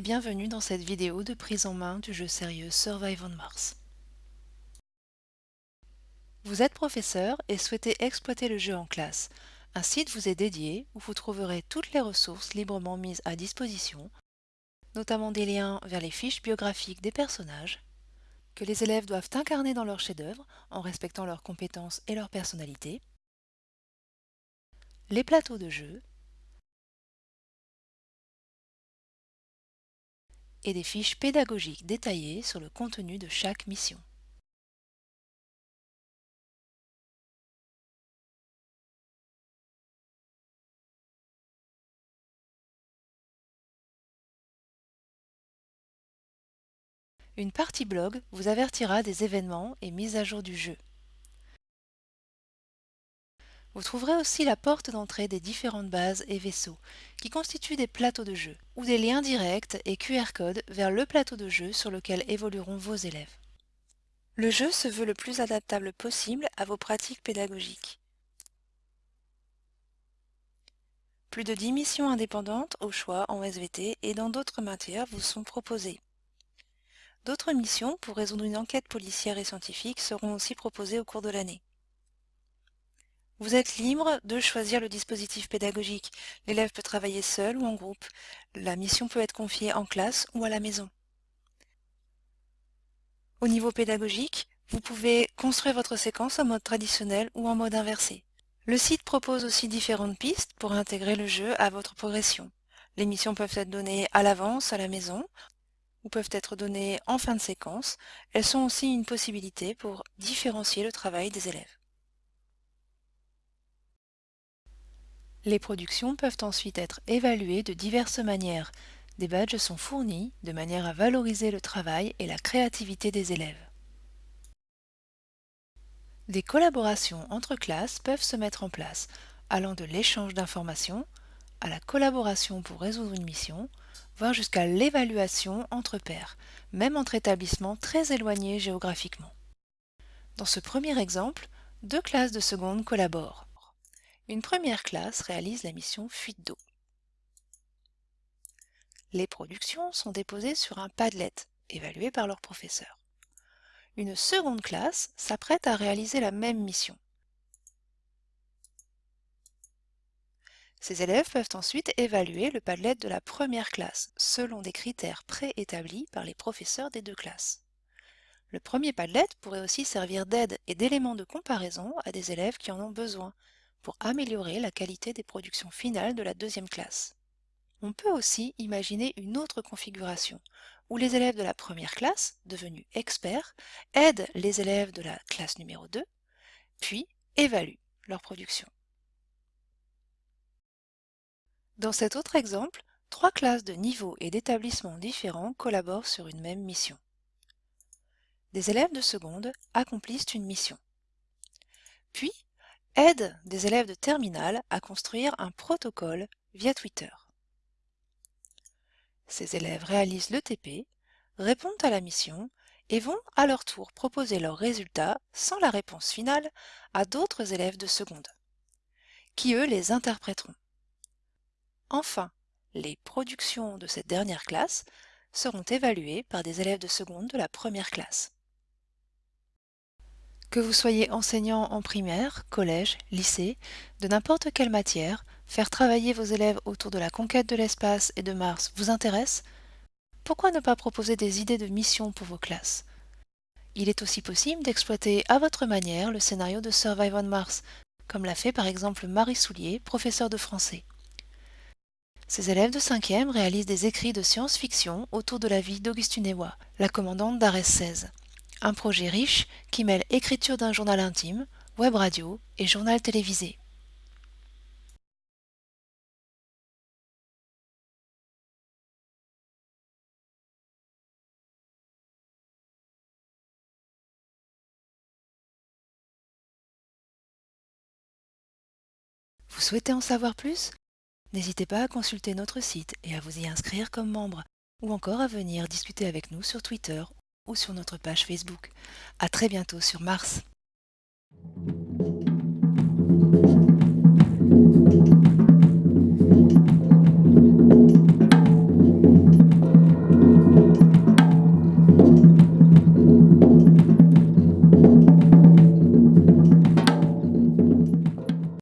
bienvenue dans cette vidéo de prise en main du jeu sérieux Survive on Mars. Vous êtes professeur et souhaitez exploiter le jeu en classe. Un site vous est dédié où vous trouverez toutes les ressources librement mises à disposition, notamment des liens vers les fiches biographiques des personnages, que les élèves doivent incarner dans leur chef-d'œuvre en respectant leurs compétences et leur personnalité, les plateaux de jeu, et des fiches pédagogiques détaillées sur le contenu de chaque mission. Une partie blog vous avertira des événements et mises à jour du jeu. Vous trouverez aussi la porte d'entrée des différentes bases et vaisseaux, qui constituent des plateaux de jeu, ou des liens directs et QR codes vers le plateau de jeu sur lequel évolueront vos élèves. Le jeu se veut le plus adaptable possible à vos pratiques pédagogiques. Plus de 10 missions indépendantes au choix en SVT et dans d'autres matières vous sont proposées. D'autres missions pour résoudre une enquête policière et scientifique seront aussi proposées au cours de l'année. Vous êtes libre de choisir le dispositif pédagogique. L'élève peut travailler seul ou en groupe. La mission peut être confiée en classe ou à la maison. Au niveau pédagogique, vous pouvez construire votre séquence en mode traditionnel ou en mode inversé. Le site propose aussi différentes pistes pour intégrer le jeu à votre progression. Les missions peuvent être données à l'avance à la maison ou peuvent être données en fin de séquence. Elles sont aussi une possibilité pour différencier le travail des élèves. Les productions peuvent ensuite être évaluées de diverses manières. Des badges sont fournis de manière à valoriser le travail et la créativité des élèves. Des collaborations entre classes peuvent se mettre en place, allant de l'échange d'informations à la collaboration pour résoudre une mission, voire jusqu'à l'évaluation entre pairs, même entre établissements très éloignés géographiquement. Dans ce premier exemple, deux classes de seconde collaborent. Une première classe réalise la mission fuite d'eau. Les productions sont déposées sur un Padlet, évalué par leur professeur. Une seconde classe s'apprête à réaliser la même mission. Ces élèves peuvent ensuite évaluer le Padlet de la première classe, selon des critères préétablis par les professeurs des deux classes. Le premier Padlet pourrait aussi servir d'aide et d'élément de comparaison à des élèves qui en ont besoin, améliorer la qualité des productions finales de la deuxième classe. On peut aussi imaginer une autre configuration, où les élèves de la première classe, devenus experts, aident les élèves de la classe numéro 2, puis évaluent leur production. Dans cet autre exemple, trois classes de niveaux et d'établissements différents collaborent sur une même mission. Des élèves de seconde accomplissent une mission. Puis, aide des élèves de terminale à construire un protocole via Twitter. Ces élèves réalisent le TP, répondent à la mission et vont à leur tour proposer leurs résultats sans la réponse finale à d'autres élèves de seconde, qui eux les interpréteront. Enfin, les productions de cette dernière classe seront évaluées par des élèves de seconde de la première classe. Que vous soyez enseignant en primaire, collège, lycée, de n'importe quelle matière, faire travailler vos élèves autour de la conquête de l'espace et de Mars vous intéresse? Pourquoi ne pas proposer des idées de mission pour vos classes? Il est aussi possible d'exploiter à votre manière le scénario de Survive on Mars, comme l'a fait par exemple Marie Soulier, professeure de français. Ses élèves de 5e réalisent des écrits de science-fiction autour de la vie d'Augustine Ewa, la commandante d'Ares 16. Un projet riche qui mêle écriture d'un journal intime, web radio et journal télévisé. Vous souhaitez en savoir plus? N'hésitez pas à consulter notre site et à vous y inscrire comme membre, ou encore à venir discuter avec nous sur Twitter ou sur notre page Facebook. À très bientôt sur Mars.